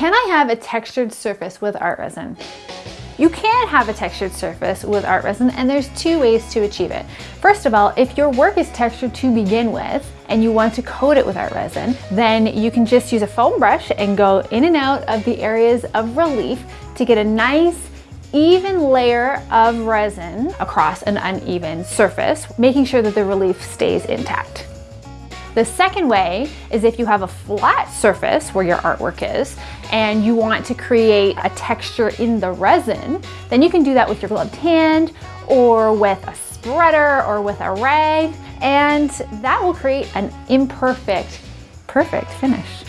Can I have a textured surface with art resin? You can have a textured surface with art resin and there's two ways to achieve it. First of all, if your work is textured to begin with and you want to coat it with art resin, then you can just use a foam brush and go in and out of the areas of relief to get a nice even layer of resin across an uneven surface, making sure that the relief stays intact. The second way is if you have a flat surface where your artwork is and you want to create a texture in the resin, then you can do that with your gloved hand or with a spreader or with a rag and that will create an imperfect, perfect finish.